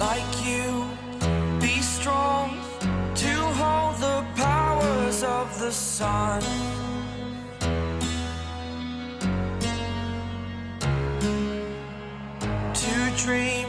like you. Be strong to hold the powers of the sun. To dream